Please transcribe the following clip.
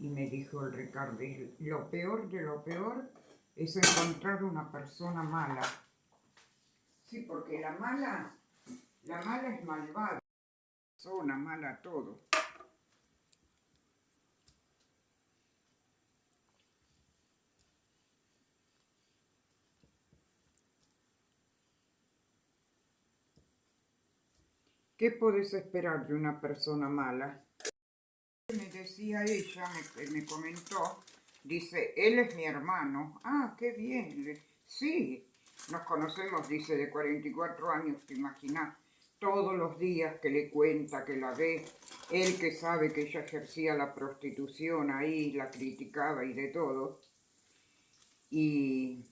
Y me dijo el Ricardo, lo peor de lo peor es encontrar una persona mala. Sí, porque la mala, la mala es malvada. Persona mala todo. ¿Qué puedes esperar de una persona mala? Decía ella, me, me, comentó, dice, él es mi hermano. Ah, qué bien. Sí, nos conocemos, dice, de 44 años, te imaginas. Todos los días que le cuenta, que la ve, él que sabe que ella ejercía la prostitución ahí, la criticaba y de todo. Y